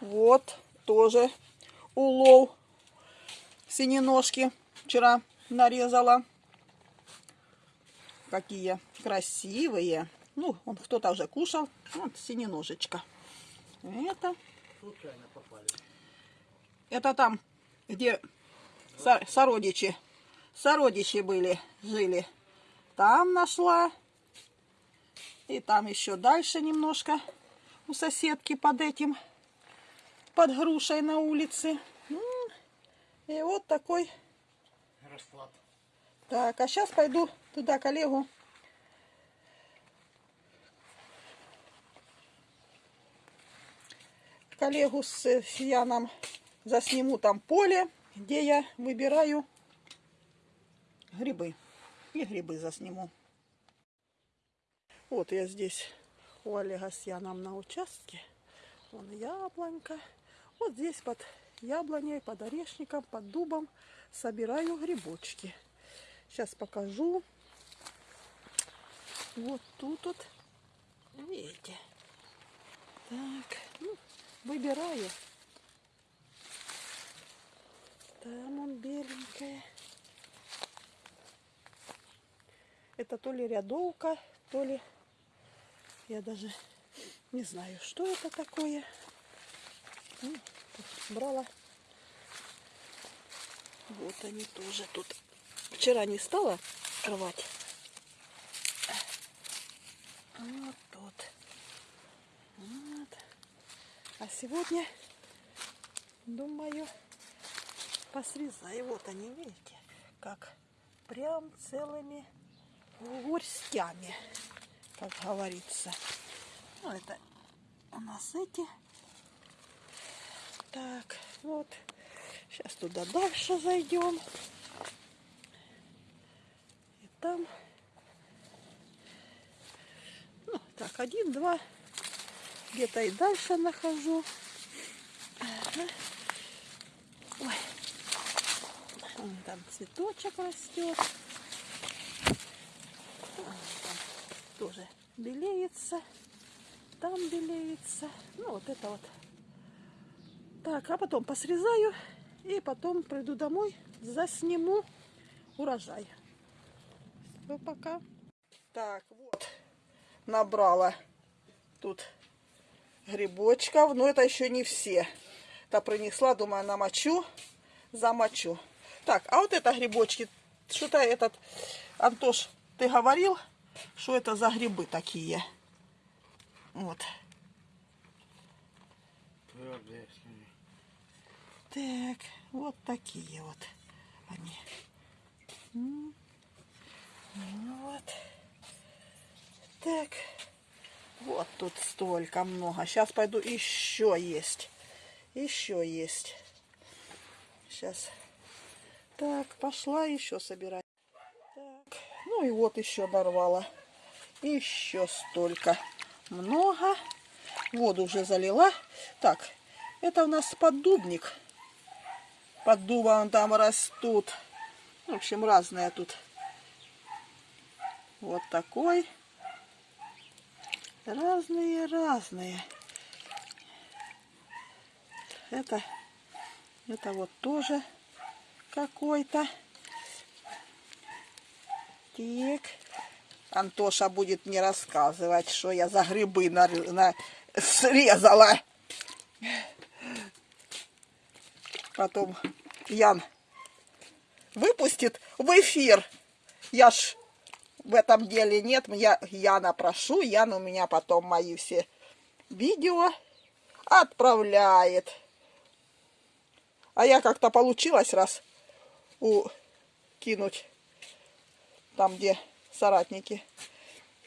Вот тоже улов синеножки вчера нарезала. Какие красивые. Ну, он кто-то уже кушал. Вот синеножечка. Это, это там, где со- сородичи. Сородичи были, жили. Там нашла. И там еще дальше немножко у соседки под этим, под грушей на улице. И вот такой. Расклад. Так, а сейчас пойду туда коллегу. Коллегу с Яном засниму там поле, где я выбираю грибы. И грибы засниму. Вот я здесь у Олега с Яном на участке. Вон яблонька. Вот здесь под яблоней, под орешником, под дубом собираю грибочки. Сейчас покажу. Вот тут вот. Видите? Так, ну, выбираю. Там он беленькая. Это то ли рядовка, то ли... Я даже не знаю, что это такое. Брала. Вот они тоже тут. Вчера не стала рвать. Вот тут. Вот. А сегодня, думаю, посрезаю. Вот они, видите, как прям целыми горстями, как говорится. Ну, это у нас эти. Так, вот. Сейчас туда дальше зайдем. И там... Ну, так, один, два. Где-то и дальше нахожу. Ага. Ой. Вон там цветочек растет. Там тоже белеется. Там белеется. Ну, вот это вот. Так, а потом посрезаю. И потом приду домой, засниму урожай. Все, пока. Так, вот. Набрала тут грибочков. Но это еще не все. Это принесла, думаю, намочу, замочу. Так, а вот это грибочки. Что-то этот, Антош, ты говорил, что это за грибы такие? Вот. Твердые. Так, вот такие вот они. Ну Вот. Так. Вот тут столько много. Сейчас пойду еще есть. Еще есть. Сейчас. Так, пошла еще собирать. Так. Ну и вот еще нарвала. Еще столько. Много. Воду уже залила. Так, это у нас поддубник. Под дубом там растут. В общем, разные тут. Вот такой. Разные, разные. Это, это вот тоже какой-то. Так. Антоша будет мне рассказывать, что я за грибы на, на- срезала. Потом Ян выпустит в эфир. Я ж в этом деле нет. Я Яна прошу. Ян у меня потом мои все видео отправляет. А я как-то получилось раз у кинуть там, где соратники.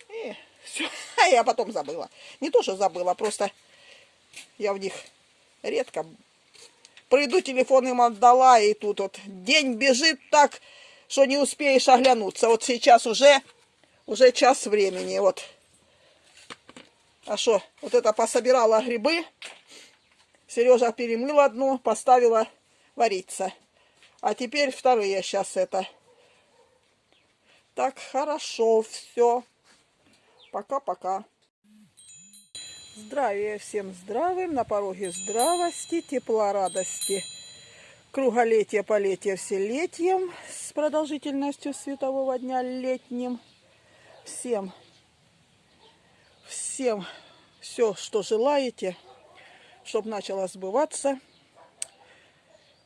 И все. А я потом забыла. Не то, что забыла, просто я в них редко приду, телефон им отдала, и тут вот день бежит так, что не успеешь оглянуться. Вот сейчас уже, уже час времени, вот. А что, вот это пособирала грибы, Сережа перемыл одну, поставила вариться. А теперь вторые сейчас это. Так, хорошо, все. Пока-пока. Здравия всем здравым, на пороге здравости, тепла, радости, круголетия, полетия вселетием с продолжительностью светового дня летним. Всем, всем все, что желаете, чтобы начало сбываться.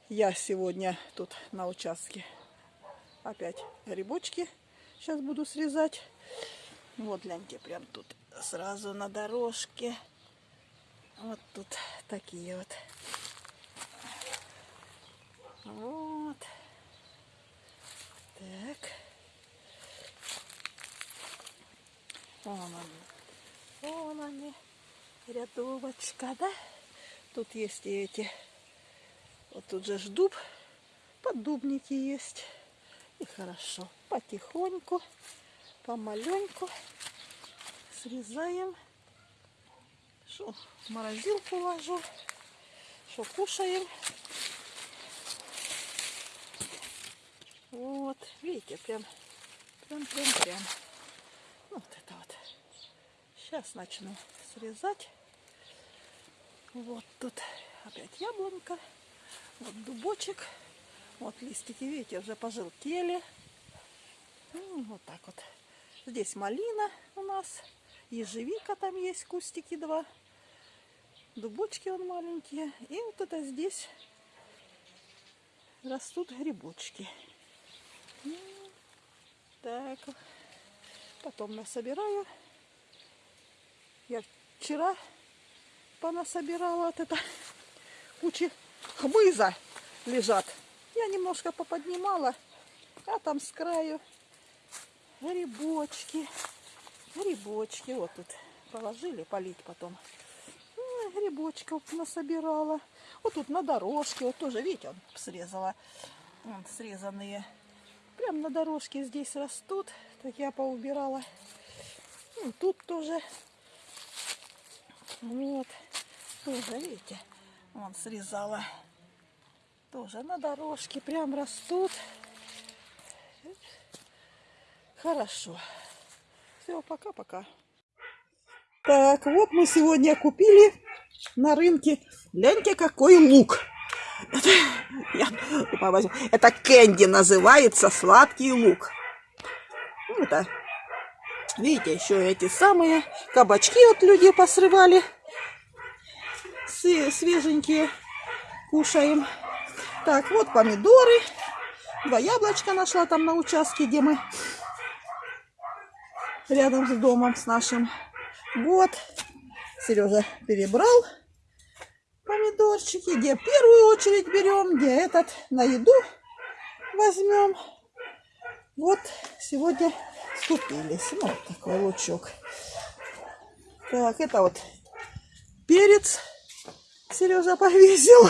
Я сегодня тут на участке опять грибочки сейчас буду срезать. Вот, гляньте, прям тут сразу на дорожке. Вот тут такие вот. Вот. Так. Вон они. Вон они. Рядовочка, да? Тут есть и эти. Вот тут же ж дуб. Поддубники есть. И хорошо. Потихоньку, помаленьку срезаем. Что, в морозилку ложу. Что, кушаем. Вот, видите, прям, прям, прям, прям. Вот это вот. Сейчас начну срезать. Вот тут опять яблонька. Вот дубочек. Вот листики, видите, уже пожелтели. Ну, вот так вот. Здесь малина у нас. Ежевика там есть, кустики два. Дубочки он маленькие. И вот это здесь растут грибочки. Так, потом насобираю. Я вчера понасобирала вот это кучи хмыза лежат. Я немножко поподнимала, а там с краю грибочки, грибочки. Вот тут положили полить потом. Ой, грибочков насобирала. Вот тут на дорожке, вот тоже, видите, он срезала. Вон, срезанные. Прям на дорожке здесь растут. Так я поубирала. Ну, тут тоже. Вот. Тоже, видите, вон срезала. Тоже на дорожке прям растут. Хорошо. Все, пока-пока. Так, вот мы сегодня купили на рынке. Гляньте, какой лук. Это, я, это кэнди называется, сладкий лук. Ну, это, видите, еще эти самые кабачки от люди посрывали. Свеженькие кушаем. Так, вот помидоры. Два яблочка нашла там на участке, где мы рядом с домом с нашим. Вот. Сережа перебрал помидорчики. Где первую очередь берем, где этот на еду возьмем. Вот сегодня скупились. Ну, вот такой лучок. Так, это вот перец Сережа повесил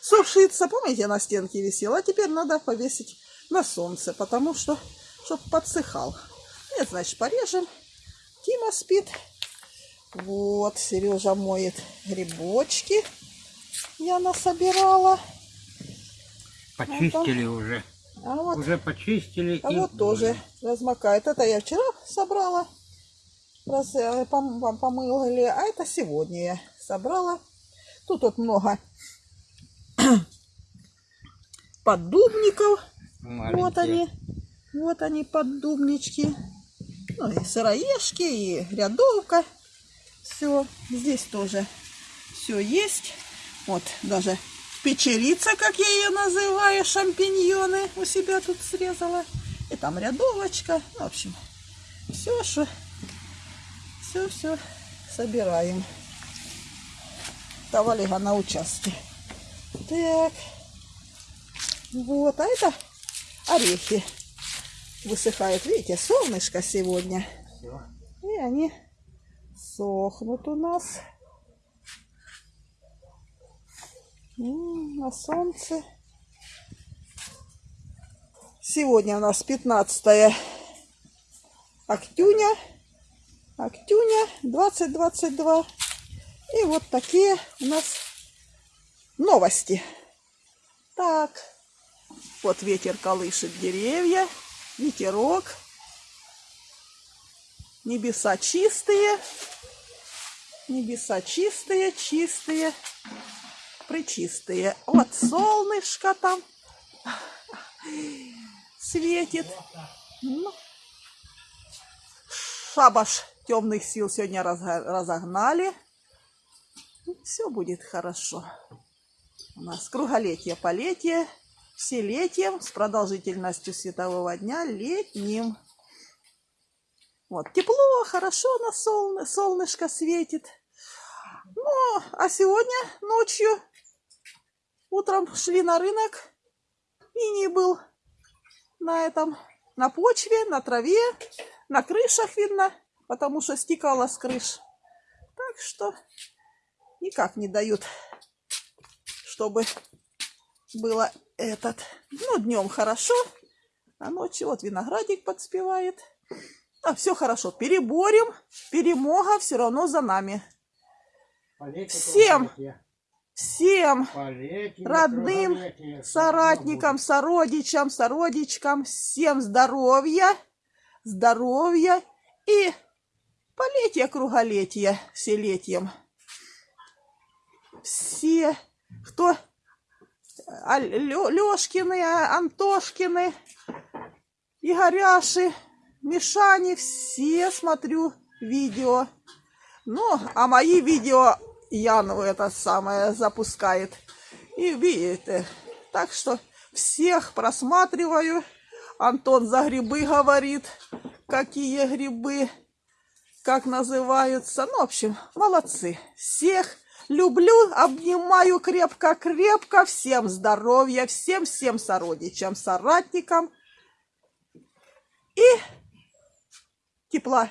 сушиться. Помните, на стенке висел? А теперь надо повесить на солнце, потому что, чтобы подсыхал. Нет, значит, порежем. Тима спит. Вот, Сережа моет грибочки. Я насобирала. Почистили вот уже. А вот, уже почистили. А и вот тоже размокает. Это я вчера собрала. Раз э, пом помыли. А это сегодня я собрала. Тут вот много поддубников. Маленькие. Вот они. Вот они, поддубнички. Ну и сыроежки, и рядовка. Все. Здесь тоже все есть. Вот даже печерица, как я ее называю, шампиньоны у себя тут срезала. И там рядовочка. В общем, все, что все-все собираем. Тавалига на участке. Так. Вот, а это орехи высыхают. Видите, солнышко сегодня. И они сохнут у нас. На солнце. Сегодня у нас 15 октюня. Октюня 2022. И вот такие у нас новости. Так, вот ветер колышет деревья, ветерок, небеса чистые. Небеса чистые, чистые, причистые. Вот солнышко там светит. Ну, шабаш темных сил сегодня разогнали. Все будет хорошо. У нас круголетие, полетие, все летием с продолжительностью светового дня летним. Вот, тепло, хорошо на солны, солнышко светит. Ну, а сегодня ночью, утром шли на рынок, и не был на этом, на почве, на траве, на крышах видно, потому что стекало с крыш. Так что никак не дают, чтобы было этот. Ну, днем хорошо, а ночью вот виноградик подспевает. А, все хорошо. Переборем, перемога все равно за нами. Всем! Всем родным, соратникам, сородичам, сородичкам, всем здоровья, здоровья и полетия круголетия вселетием. Все, кто а, Лё- Лёшкины, а, Антошкины, Игоряши, Мишани, все смотрю видео. Ну, а мои видео Яну это самое запускает. И видите. Так что всех просматриваю. Антон за грибы говорит, какие грибы, как называются. Ну, в общем, молодцы. Всех люблю, обнимаю крепко-крепко. Всем здоровья, всем-всем сородичам, соратникам. И тепла,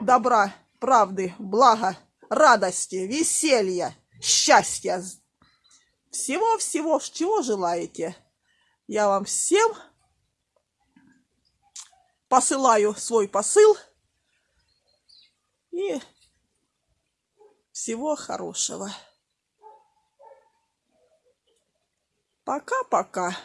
добра, правды, блага, радости, веселья, счастья. Всего-всего, чего желаете. Я вам всем посылаю свой посыл. И всего хорошего. Пока-пока.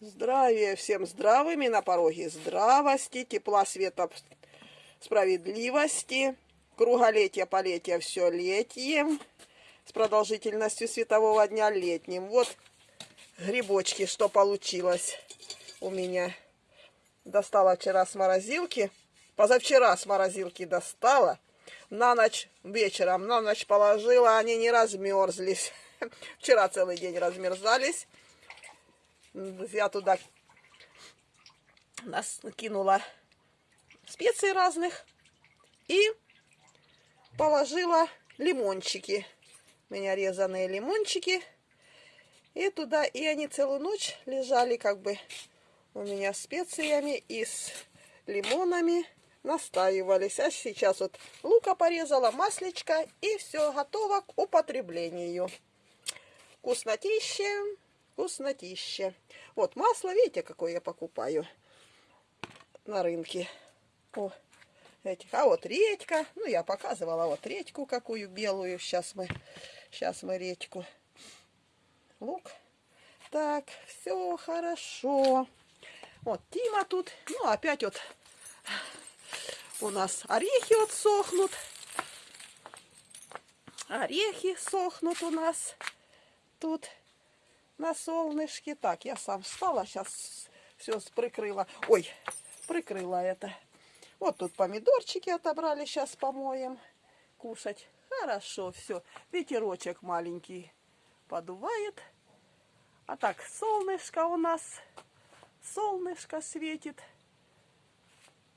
Здравия всем здравыми на пороге здравости, тепла, света, справедливости, круголетия, полетия, все летием, с продолжительностью светового дня летним. Вот грибочки, что получилось у меня. Достала вчера с морозилки, позавчера с морозилки достала, на ночь, вечером на ночь положила, они не размерзлись. Вчера целый день размерзались. Я туда нас кинула специй разных и положила лимончики. Меня резаные лимончики. И туда, и они целую ночь лежали как бы у меня специями и с лимонами настаивались. А сейчас вот лука порезала, маслечко и все готово к употреблению. Вкуснотище, вкуснотище. Вот масло, видите, какое я покупаю на рынке. О, этих. А вот редька. Ну, я показывала вот редьку какую белую. Сейчас мы, сейчас мы редьку. Лук. Так, все хорошо. Вот Тима тут. Ну, опять вот у нас орехи вот сохнут. Орехи сохнут у нас тут на солнышке. Так, я сам встала, сейчас все прикрыла. Ой, прикрыла это. Вот тут помидорчики отобрали, сейчас помоем. Кушать. Хорошо, все. Ветерочек маленький подувает. А так, солнышко у нас. Солнышко светит.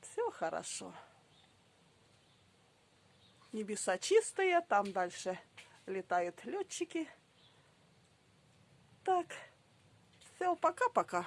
Все хорошо. Небеса чистые, там дальше летают летчики. Так, все, пока-пока.